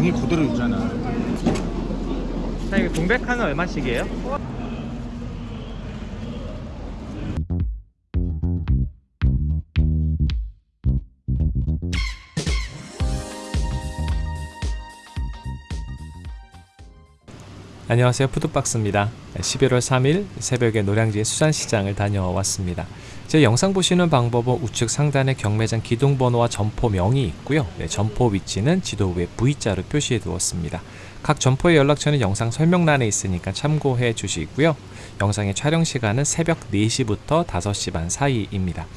장이 그대로 있잖아. 사장님 동백한은 얼마씩이에요? 안녕하세요 푸드박스입니다 11월 3일 새벽에 노량진 수산시장을 다녀왔습니다 제 영상 보시는 방법은 우측 상단에 경매장 기둥번호와 점포명이 있고요 네, 점포 위치는 지도 위에 V자로 표시해 두었습니다 각 점포의 연락처는 영상 설명란에 있으니까 참고해 주시고요 영상의 촬영 시간은 새벽 4시부터 5시 반 사이입니다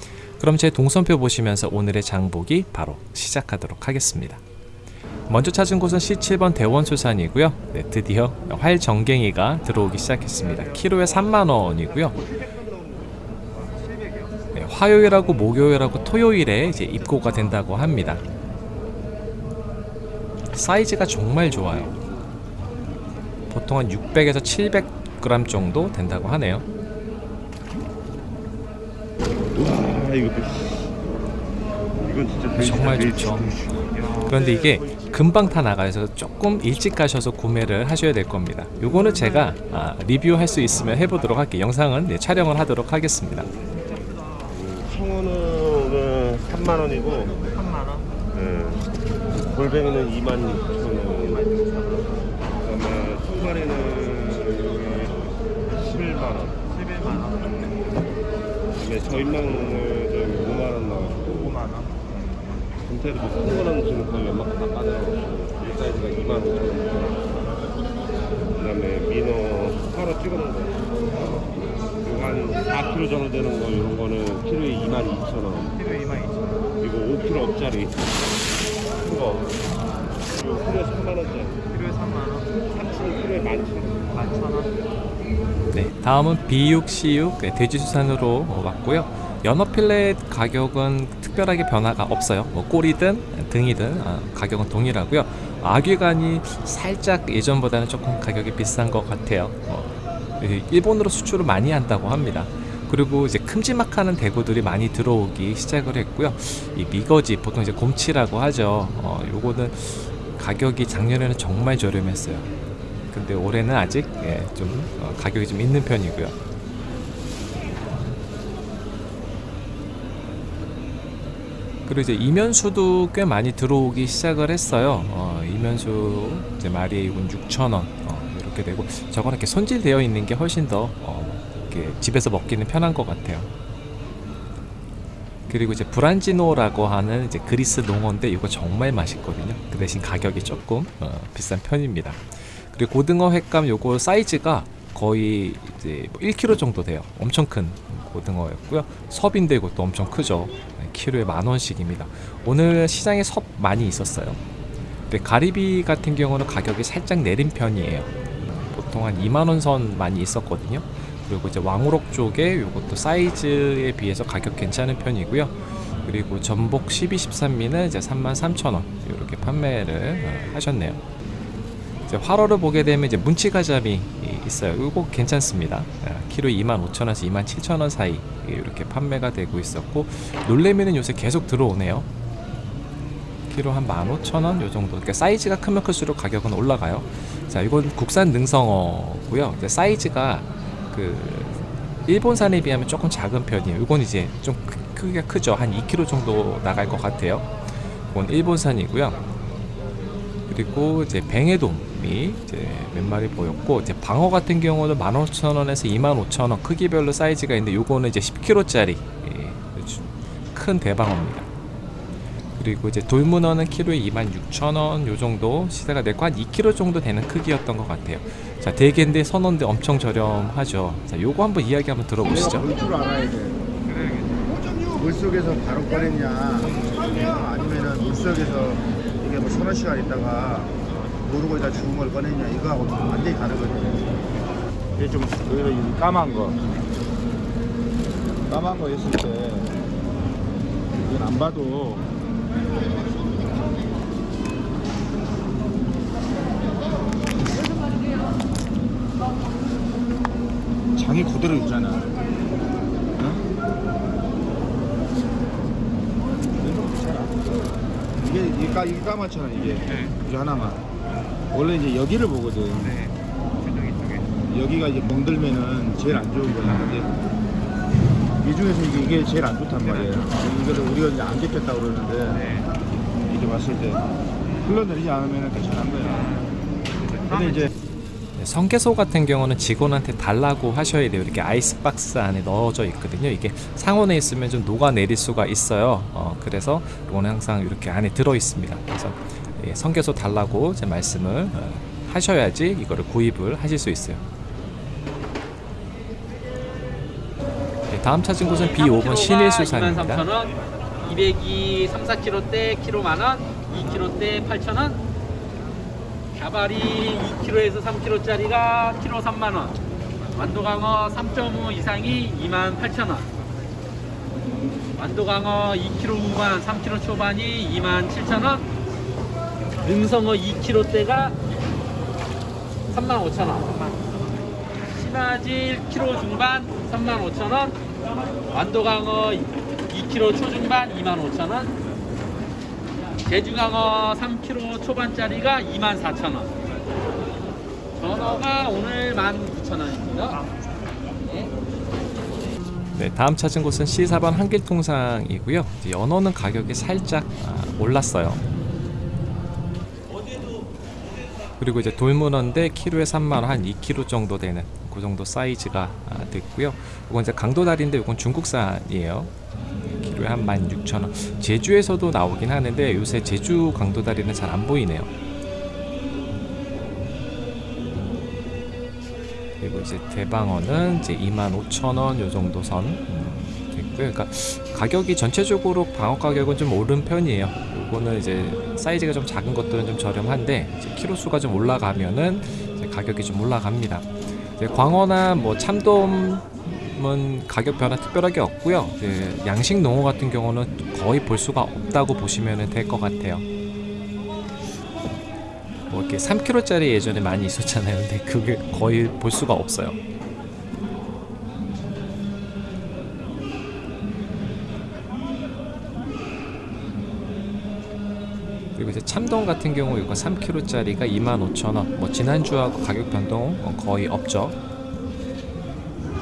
그럼 제 동선표 보시면서 오늘의 장보기 바로 시작하도록 하겠습니다 먼저 찾은 곳은 C7번 대원수산이고요. 네, 드디어 활정갱이가 들어오기 시작했습니다. 키로에 3만원이고요. 네, 화요일하고 목요일하고 토요일에 이제 입고가 된다고 합니다. 사이즈가 정말 좋아요. 보통 한 600에서 700g 정도 된다고 하네요. 와 이거 이건 진짜 정말 좋죠. 그런데 이게 금방 타 나가서 조금 일찍 가셔서 구매를 하셔야 될 겁니다. 요거는 제가 아, 리뷰할 수 있으면 해보도록 할게요. 영상은 네, 촬영을 하도록 하겠습니다. 청어는 오늘 3만 원이고 3만원? 예. 골뱅이는 2만 6천 원. 그다음에 통발에는 11만 원. 11만 원 그다음에 저인망은 저기 5만 원 나왔고 5만원 금태도 뭐큰 거는 지금 거의 웬만큼 다 빠져나갔고 이 사이즈가 2만 5천 원. 그다음에 민어 서로 찍어놓은 거. 한 4kg 정도 되는 거 이런 거는 키로에 2만 2천 원. 키로 22,000원 그리고 5kg짜리 큰 거. 이거 키로에 3만 원짜리. 키로에 3만원 참치는 키로에 11,000원. 11,000원 네, 다음은 B6, C6 네, 돼지 수산으로 왔고요. 연어 필렛 가격은 특별하게 변화가 없어요. 뭐 꼬리든 등이든 아, 가격은 동일하고요. 아귀간이 살짝 예전보다는 조금 가격이 비싼 것 같아요. 어, 이 일본으로 수출을 많이 한다고 합니다. 그리고 이제 큼지막하는 대구들이 많이 들어오기 시작을 했고요. 이 미거지 보통 이제 곰치라고 하죠. 어, 요거는 가격이 작년에는 정말 저렴했어요. 근데 올해는 아직 예, 좀 어, 가격이 좀 있는 편이고요. 그리고 이제 이면수도 꽤 많이 들어오기 시작을 했어요. 어, 이면수 이제 마리에 이건 6,000원 어, 이렇게 되고 저거는 이렇게 손질되어 있는 게 훨씬 더 어, 이렇게 집에서 먹기는 편한 것 같아요. 그리고 이제 브란지노라고 하는 이제 그리스 농어인데 이거 정말 맛있거든요. 그 대신 가격이 조금 어, 비싼 편입니다. 그리고 고등어 횟감 요거 사이즈가 거의 이제 뭐 1kg 정도 돼요. 엄청 큰 고등어였고요. 섭인데 이것도 엄청 크죠. 네, 키로에 만 원씩입니다. 오늘 시장에 섭 많이 있었어요. 근데 가리비 같은 경우는 가격이 살짝 내린 편이에요. 보통 한 2만 원 선 많이 있었거든요. 그리고 이제 왕우럭 쪽에 이것도 사이즈에 비해서 가격 괜찮은 편이고요. 그리고 전복 12, 13미는 이제 33,000원 이렇게 판매를 어, 하셨네요. 이제 활어를 보게 되면 이제 문치가자미 있어요. 이거 괜찮습니다. 아, 키로 25,000원에서 27,000원 사이 이렇게 판매가 되고 있었고 놀래미는 요새 계속 들어오네요. 키로 한 15,000원 요 정도. 그러니까 사이즈가 크면 클수록 가격은 올라가요. 자, 이건 국산 능성어고요. 이제 사이즈가 그 일본산에 비하면 조금 작은 편이에요. 이건 이제 좀 크, 크기가 크죠. 한 2kg 정도 나갈 것 같아요. 이건 일본산이고요. 그리고 이제 뱅에돔이 이제 몇 마리 보였고 이제 방어 같은 경우는 15,000원에서 25,000원 크기별로 사이즈가 있는데 요거는 이제 10kg짜리 예, 큰 대방어입니다. 그리고 이제 돌문어는 키로에 26,000원 요 정도 시세가 내고 한 2kg 정도 되는 크기였던 것 같아요. 자 대게인데 선원데 엄청 저렴하죠. 자 요거 한번 이야기 한번 들어보시죠. 볼줄 알아야 돼. 물속에서 바로 꺼냈냐, 아니면은 물속에서 이게 뭐 서너 시간 있다가 모르고 다 죽은 걸 꺼냈냐, 이거하고 완전히 다르거든요. 이게 좀 오히려 이 까만 거. 까만 거 있을 때 이건 안 봐도 장이 그대로 있잖아. 이게 이게 까 이게 까맣잖아 이게. 이게 하나만. 원래 이제 여기를 보거든. 네. 여기가 이제 멍들면은 제일 안 좋은 거야. 근데 이 중에서 이게, 이게 제일 안 좋단 말이에요. 이거를 우리가 이제 안 잡혔다고 그러는데 네. 이렇게 봤을 때 흘러내리지 않으면 괜찮은 거야. 근데 이제 네, 성게소 같은 경우는 직원한테 달라고 하셔야 돼요. 이렇게 아이스박스 안에 넣어져 있거든요. 이게 상온에 있으면 좀 녹아내릴 수가 있어요. 어, 그래서 이거는 항상 이렇게 안에 들어 있습니다. 그래서 예, 성게소 달라고 제 말씀을 어, 하셔야지 이거를 구입을 하실 수 있어요. 다음 찾은 곳은 B5번 신일수산입니다. 23,000원, 202 3, 4kg 대 키로 만원, 2kg 대 8,000원, 가발이 2kg에서 3kg짜리가 키로 3만원, 완도강어 3.5 이상이 28,000원, 완도강어 2kg 후반, 3kg 초반이 27,000원, 능성어 2kg대가 35,000원, 신화질 키로 중반 35,000원, 완도강어 2kg 초중반 25,000원, 제주강어 3kg 초반짜리가 24,000원. 전어가 오늘 19,000원입니다. 네. 네, 다음 찾은 곳은 C4번 한길통상이고요. 연어는 가격이 살짝 아, 올랐어요. 그리고 이제 돌문어인데 키로에 3만 원, 한 2kg 정도 되는 그 정도 사이즈가 아, 됐고요. 이건 이제 강도다리인데 이건 중국산이에요. 키로에 한 16,000원. 제주에서도 나오긴 하는데 요새 제주 강도다리는 잘 안 보이네요. 그리고 이제 대방어는 이제 25,000원 요 정도 선 음, 됐고요. 그러니까 가격이 전체적으로 방어 가격은 좀 오른 편이에요. 요거는 이제 사이즈가 좀 작은 것들은 좀 저렴한데 키로 수가 좀 올라가면은 가격이 좀 올라갑니다. 이제 광어나 뭐 참돔은 가격 변화 특별하게 없고요. 양식 농어 같은 경우는 거의 볼 수가 없다고 보시면 될 것 같아요. 뭐 이렇게 3kg짜리 예전에 많이 있었잖아요. 근데 그게 거의 볼 수가 없어요. 그리고 이제 참돔 같은 경우 이거 3kg짜리가 25,000원. 뭐 지난주하고 가격 변동 어, 거의 없죠.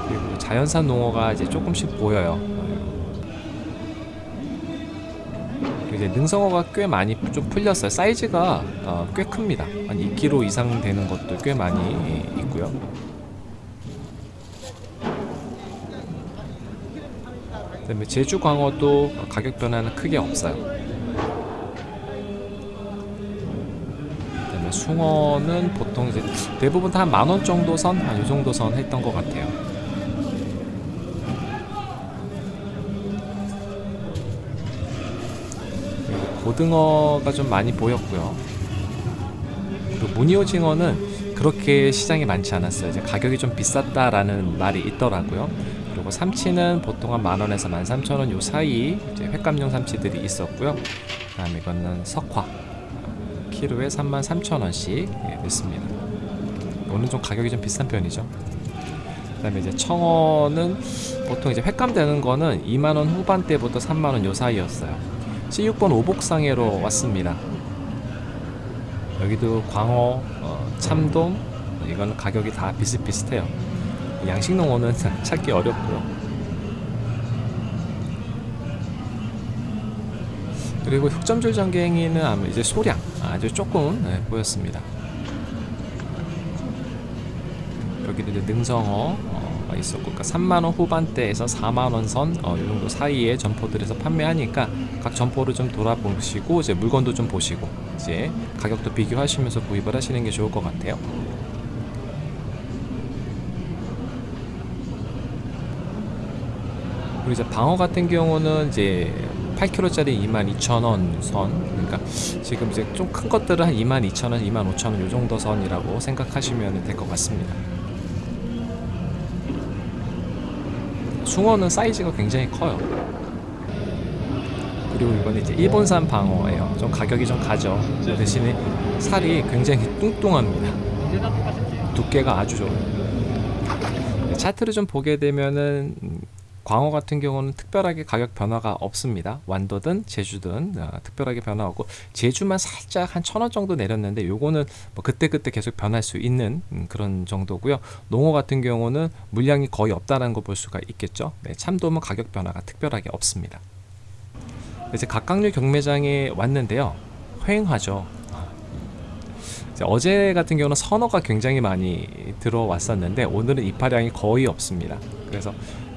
그리고 자연산 농어가 이제 조금씩 보여요. 이제 능성어가 꽤 많이 좀 풀렸어요. 사이즈가 어, 꽤 큽니다. 한 2kg 이상 되는 것도 꽤 많이 있고요. 그다음에 제주 광어도 가격 변화는 크게 없어요. 숭어는 보통 이제 대부분 다 한 만원 정도 선, 한 이 정도 선 했던 것 같아요. 고등어가 좀 많이 보였고요. 그리고 무늬오징어는 그렇게 시장이 많지 않았어요. 이제 가격이 좀 비쌌다라는 말이 있더라고요. 그리고 삼치는 보통 한 만 원에서 만 삼천 원 요 사이 이제 횟감용 삼치들이 있었고요. 그 다음에 이거는 석화 키로에 3만 3천 원씩 예, 됐습니다. 오늘 좀 가격이 좀 비싼 편이죠. 그 다음에 이제 청어는 보통 이제 횟감 되는 거는 2만 원 후반대부터 3만 원 요 사이였어요. C6번 오복상해로 왔습니다. 여기도 광어, 어, 참돔 이거는 가격이 다 비슷비슷해요. 양식 농어는 찾기 어렵고요. 그리고 흑점줄 전갱이는 아마 이제 소량 아주 조금 네, 보였습니다. 여기도 이제 능성어 어, 있었고, 그러니까 3만 원 후반대에서 4만 원 선, 어, 이 정도 사이에 점포들에서 판매하니까 각 점포를 좀 돌아보시고 이제 물건도 좀 보시고 이제 가격도 비교하시면서 구입을 하시는 게 좋을 것 같아요. 그리고 이제 방어 같은 경우는 이제 8kg짜리 22,000원 선 그러니까 지금 이제 좀 큰 것들은 한 22,000원, 25,000원 요 정도 선이라고 생각하시면 될 것 같습니다. 숭어는 사이즈가 굉장히 커요. 그리고 이건 이제 일본산 방어예요. 좀 가격이 좀 가죠. 그 대신에 살이 굉장히 뚱뚱합니다. 두께가 아주 좋아요. 네, 차트를 좀 보게 되면은 음, 광어 같은 경우는 특별하게 가격 변화가 없습니다. 완도든 제주든 어, 특별하게 변화 없고 제주만 살짝 한 천 원 정도 내렸는데 요거는 뭐 그때그때 계속 변할 수 있는 음, 그런 정도고요. 농어 같은 경우는 물량이 거의 없다는 거 볼 수가 있겠죠. 네, 참돔은 가격 변화가 특별하게 없습니다. 이제 각각류 경매장에 왔는데요. 휑하죠. 어제 같은 경우는 선어가 굉장히 많이 들어왔었는데 오늘은 입하량이 거의 없습니다. 그래서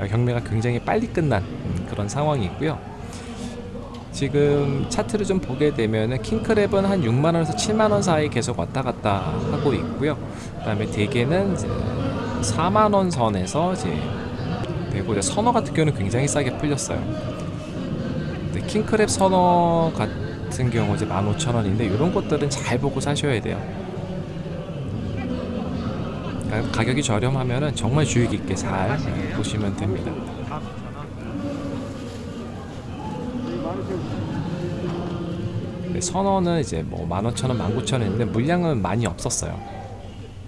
경매가 굉장히 빨리 끝난 음, 그런 상황이고요. 지금 차트를 좀 보게 되면은 킹크랩은 한 6만 원에서 7만 원 사이 계속 왔다 갔다 하고 있고요. 그 다음에 대게는 이제 4만 원 선에서 이제 되고 이제 선어 같은 경우는 굉장히 싸게 풀렸어요. 킹크랩 선어 같은 경우 이제 15,000원인데 이런 것들은 잘 보고 사셔야 돼요. 가- 가격이 저렴하면은 정말 주의 깊게 잘 보시면 됩니다. 네, 선어는 이제 뭐 15,000원, 19,000원인데 물량은 많이 없었어요.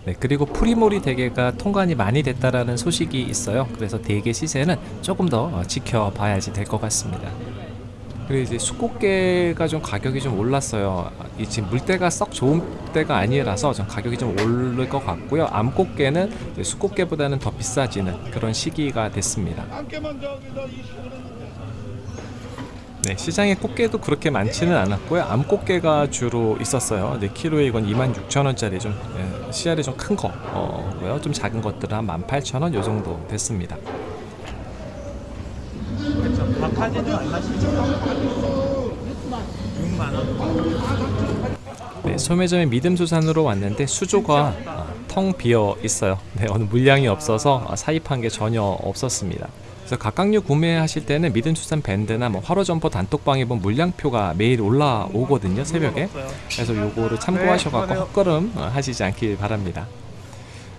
네, 그리고 프리모리 대게가 통관이 많이 됐다라는 소식이 있어요. 그래서 대게 시세는 조금 더 어, 지켜봐야지 될 것 같습니다. 그리고 이제 수꽃게가 좀 가격이 좀 올랐어요. 이 지금 물때가 썩 좋은 때가 아니라서 좀 가격이 좀 오를 것 같고요. 암꽃게는 수꽃게보다는 더 비싸지는 그런 시기가 됐습니다. 네, 시장에 꽃게도 그렇게 많지는 않았고요. 암꽃게가 주로 있었어요. 이제 키로에 이건 26,000원짜리 좀 예, 씨알이 좀 큰 거고요. 좀 작은 것들은 한 18,000원 요 정도 됐습니다. 네, 소매점의 믿음수산으로 왔는데 수조가 아, 텅 비어 있어요. 네, 어느 물량이 없어서 아, 사입한 게 전혀 없었습니다. 그래서 각각류 구매하실 때는 믿음수산 밴드나 뭐 화로 점퍼 단톡방에 보면 물량표가 매일 올라오거든요 새벽에. 그래서 요거를 참고하셔갖고 헛걸음 어, 하시지 않길 바랍니다.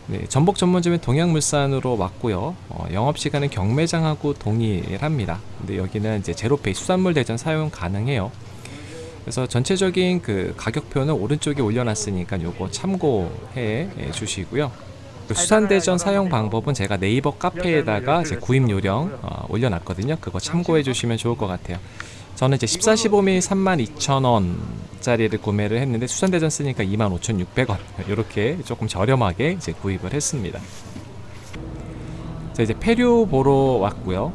네, 전복 전문점은 동양물산으로 왔고요. 어, 영업 시간은 경매장하고 동일합니다. 근데 여기는 이제 제로페이 수산물 대전 사용 가능해요. 그래서 전체적인 그 가격표는 오른쪽에 올려놨으니까 요거 참고해 주시고요. 그 수산대전 사용 방법은 제가 네이버 카페에다가 제 구입 요령 어, 올려놨거든요. 그거 참고해 주시면 좋을 것 같아요. 저는 이제 14, 15mm 32,000원짜리를 구매를 했는데 수산대전 쓰니까 25,600원 이렇게 조금 저렴하게 이제 구입을 했습니다. 자 이제 폐류 보러 왔고요.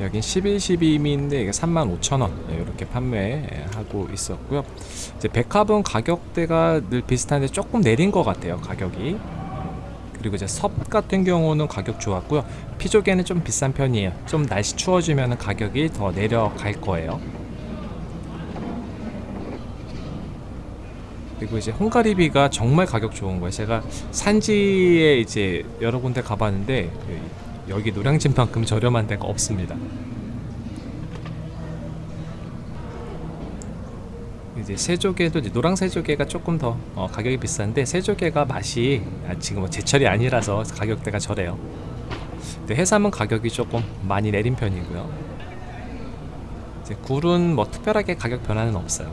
여긴 11, 12mm인데 이게 35,000원 이렇게 판매하고 있었고요. 이제 백합은 가격대가 늘 비슷한데 조금 내린 것 같아요 가격이. 그리고 이제 섭 같은 경우는 가격 좋았고요. 피조개는 좀 비싼 편이에요. 좀 날씨 추워지면 가격이 더 내려갈 거예요. 그리고 이제 홍가리비가 정말 가격 좋은 거예요. 제가 산지에 이제 여러 군데 가봤는데 여기 노량진만큼 저렴한 데가 없습니다. 이제 새조개도 이제 노랑 새조개가 조금 더 어, 가격이 비싼데 새조개가 맛이 아, 지금 뭐 제철이 아니라서 가격대가 저래요. 근데 해삼은 가격이 조금 많이 내린 편이고요. 이제 굴은 뭐 특별하게 가격 변화는 없어요.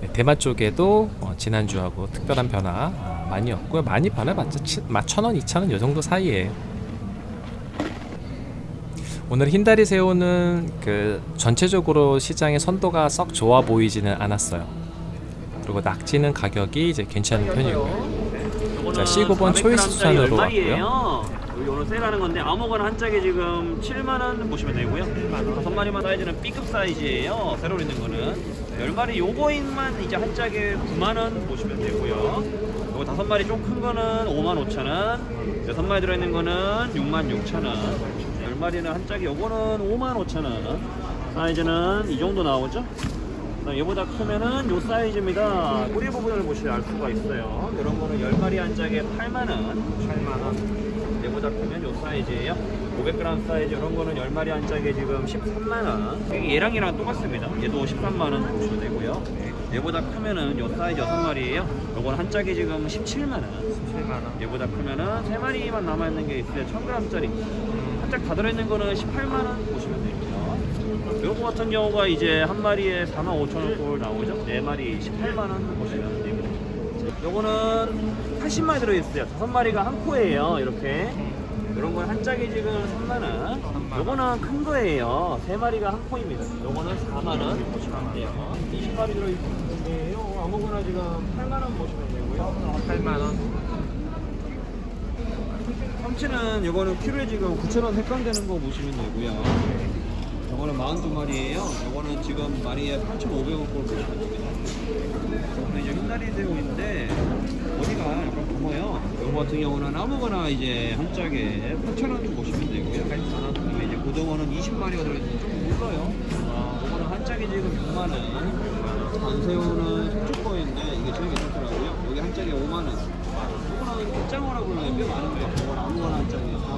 네, 대만 쪽에도 어, 지난주하고 특별한 변화 어, 많이 없고요. 많이 변해봤자 천원, 이천원 요 정도 사이에요. 오늘 흰다리 새우는 그 전체적으로 시장의 선도가 썩 좋아 보이지는 않았어요. 그리고 낙지는 가격이 이제 괜찮은 편이고요. 자, 19번 초이스 수산으로 왔고요. 오늘 세일하는 건데 아무거나 한 짝에 지금 7만 원 보시면 되고요. 다섯 마리만 사이즈는 B급 사이즈예요. 새로 있는 거는 10마리 요거인만 이제 한 짝에 9만 원 보시면 되고요. 요거 다섯 마리 좀 큰 거는 5만 5천 원. 여섯 마리 들어 있는 거는 6만 6천 원. 10마리는 한 짝에 요거는 5만 5천 원. 사이즈는 이 정도 나오죠? 얘보다 크면은 요 사이즈입니다. 꼬리 부분을 보시면 알 수가 있어요. 이런 거는 10마리 한 짝에 8만원. 8만원. 얘보다 크면 요 사이즈예요. 500g 사이즈 이런 거는 10마리 한 짝에 지금 13만원. 얘랑 얘랑 똑같습니다. 얘도 13만원 보시면 되고요. 얘보다 크면은 요 사이즈 6마리예요. 요거는 한 짝에 지금 17만원. 17만원. 얘보다 크면은 3마리만 남아있는 게 있어요. 1000g짜리. 한 짝 다 들어있는 거는 18만원 보시면 되고요. 요거 같은 경우가 이제 한 마리에 45,000원 꼴 나오죠? 네 마리 18만원 보시면 되고 요거는 80마리 들어있어요. 다섯 마리가 한 코예요. 이렇게 이런 건 한 짝에 지금 3만 원. 요거는 큰 거예요. 세 마리가 한 포입니다. 요거는 4만 원 보시면 돼요. 20마리 들어 있는데 요. 아무거나 지금 8만 원 보시면 되고요. 8만 원. 참치는 요거는 키로에 지금 9,000원 획감되는 거 보시면 되고요. 요거는 42마리예요. 요거는 지금 마리에 8,500원 꼴 보시면 됩니다. 요거는 이제 흰다리 새우인데 어디가 약간 검어요. 요거 같은 경우는 아무거나 이제 한 짝에 8,000원 보시면 되고요. 8,000원. 그다음에 이제 고등어는 20마리가 들어있는데 좀 물러요. 아, 요거는 한 짝에 지금 6만 원. 단새우는 속초 거인데 이게 제일 괜찮더라고요. 여기 한 짝에 5만 원. 요거는 꽃장어라고 그러나요? 꽤 많은 거. 요거는 아무거나 한 짝에 4만 원 보시면 돼요.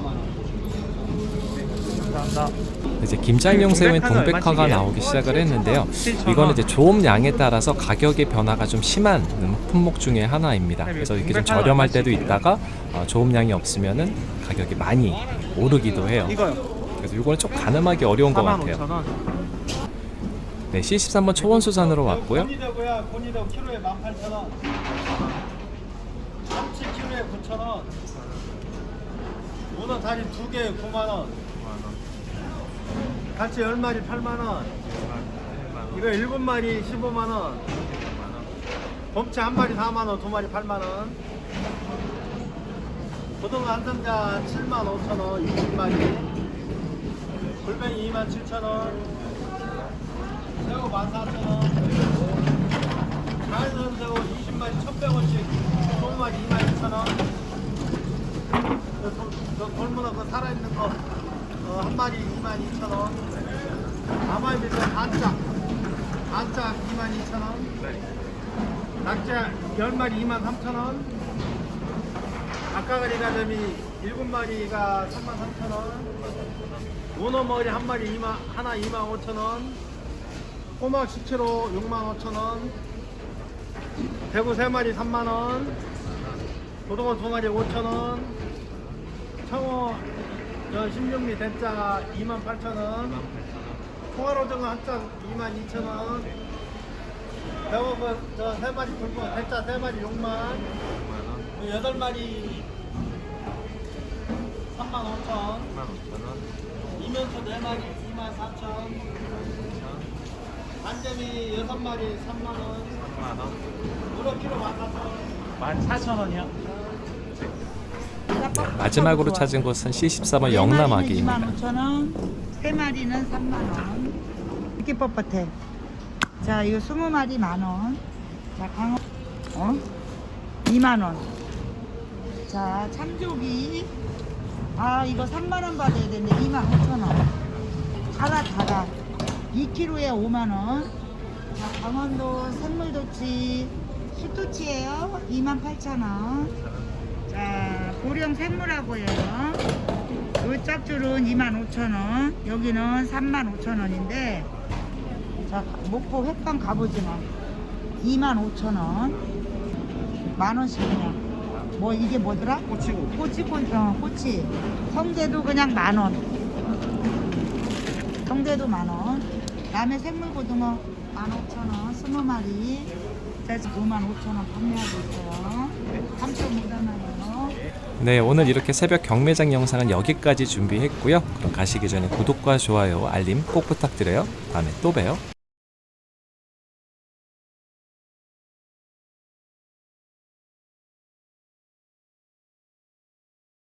이제 김장용 새우인 동백화가 나오기 시작을 했는데요. 이거는 이제 조업량에 따라서 가격의 변화가 좀 심한 품목 중에 하나입니다. 그래서 이게 좀 저렴할 때도 있다가 어, 조업량이 없으면은 가격이 많이 오르기도 해요. 그래서 이거는 좀 가늠하기 어려운 것 4만 같아요. 5천 원. 네, C13번 초원수산으로 왔고요. 곤이도고요. 곤이도 키로에 18,000원. 참치 키로에 9,000원. 문어 다리 두 개에 9만 원. 갈치 10마리 8만 원. 이거 7마리 15만 원. 봄치 한 마리 4만 원, 두 마리 8만 원. 고등어 한 상자 7만 5천 원, 20마리. 골뱅이 2만 7천 원. 새우 14,000원. 자연산 새우 20마리 1,100원씩 20마리 22,000원. 저 돌문어 그 살아있는 거 어, 한 마리 22,000원. 아마이비도 반짝. 반짝 22,000원. 낙자 10마리 23,000원. 아까가리 가자미 7마리가 33,000원. 문어 머리 한 마리 2만, 하나 25,000원. 꼬막 10kg 65,000원. 대구 3마리 3만원. 고등어 2마리 5,000원. 청어 저 16미 대짜 28,000원. 통화로등어 한짝 22,000원. 배고프 저 3마리 굵고 대짜 3마리 6만. 8마리 35,000원. 이면수 4마리 24,000원. 반점이 6마리 3만 원. 3만원. 우럭 키로 14,000원. 14,000원이요? 마지막으로 찾은 곳은 C14번 영남아기입니다. 25,000원, 세 마리는 3만 원. 이렇게 뻣뻣해. 자, 이거 20마리 만 원. 자, 강어 어? 2만 원. 자, 참조기. 아, 이거 3만 원 받아야 되는데 2만 5천 원. 달아 달아. 2kg에 5만 원. 자, 강원도 생물도치 수토치예요. 2만 8천 원. 자, 고령 생물하고 해요. 요 짝줄은 25,000원, 여기는 35,000원인데, 자, 목포 횟감 갑오징어 25,000원, 만원씩 그냥. 뭐, 이게 뭐더라? 꼬치고. 꼬치, 꼬치, 어, 꼬치. 성대도 그냥 만원. 성대도 만원. 다음에 생물고등어 15,000원, 20마리. 자, 55,000원 판매하고 있어요. 3.5단어예요. 네, 오늘 이렇게 새벽 경매장 영상은 여기까지 준비했고요. 그럼 가시기 전에 구독과 좋아요, 알림 꼭 부탁드려요. 다음에 또 봬요.